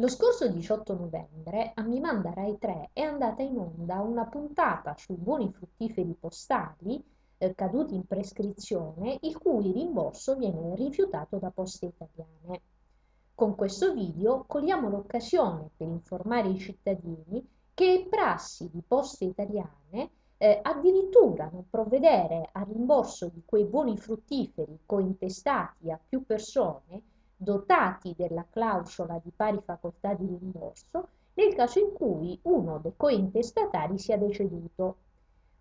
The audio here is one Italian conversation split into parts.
Lo scorso 18 novembre a Mi Manda Rai 3 è andata in onda una puntata sui buoni fruttiferi postali eh, caduti in prescrizione, il cui rimborso viene rifiutato da Poste Italiane. Con questo video cogliamo l'occasione per informare i cittadini che è prassi di Poste Italiane eh, addirittura non provvedere al rimborso di quei buoni fruttiferi cointestati a più persone dotati della clausola di pari facoltà di rimborso nel caso in cui uno dei cointestatari sia deceduto.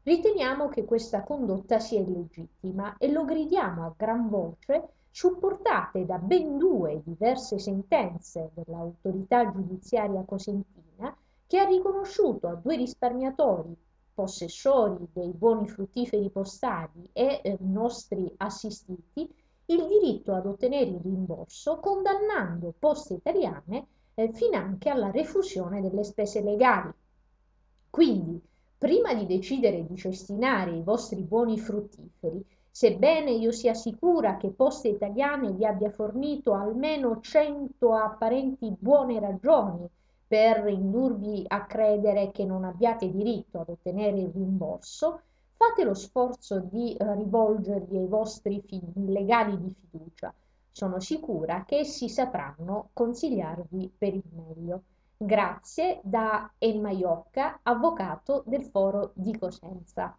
Riteniamo che questa condotta sia illegittima e lo gridiamo a gran voce supportate da ben due diverse sentenze dell'autorità giudiziaria cosentina che ha riconosciuto a due risparmiatori possessori dei buoni fruttiferi postali e eh, nostri assistiti il diritto ad ottenere il rimborso condannando Poste Italiane eh, finanche alla refusione delle spese legali. Quindi, prima di decidere di cestinare i vostri buoni fruttiferi, sebbene io sia sicura che Poste Italiane vi abbia fornito almeno 100 apparenti buone ragioni per indurvi a credere che non abbiate diritto ad ottenere il rimborso, fate lo sforzo di eh, rivolgervi ai vostri legali di fiducia. Sono sicura che essi sapranno consigliarvi per il meglio. Grazie da Emma Iocca, avvocato del Foro di Cosenza.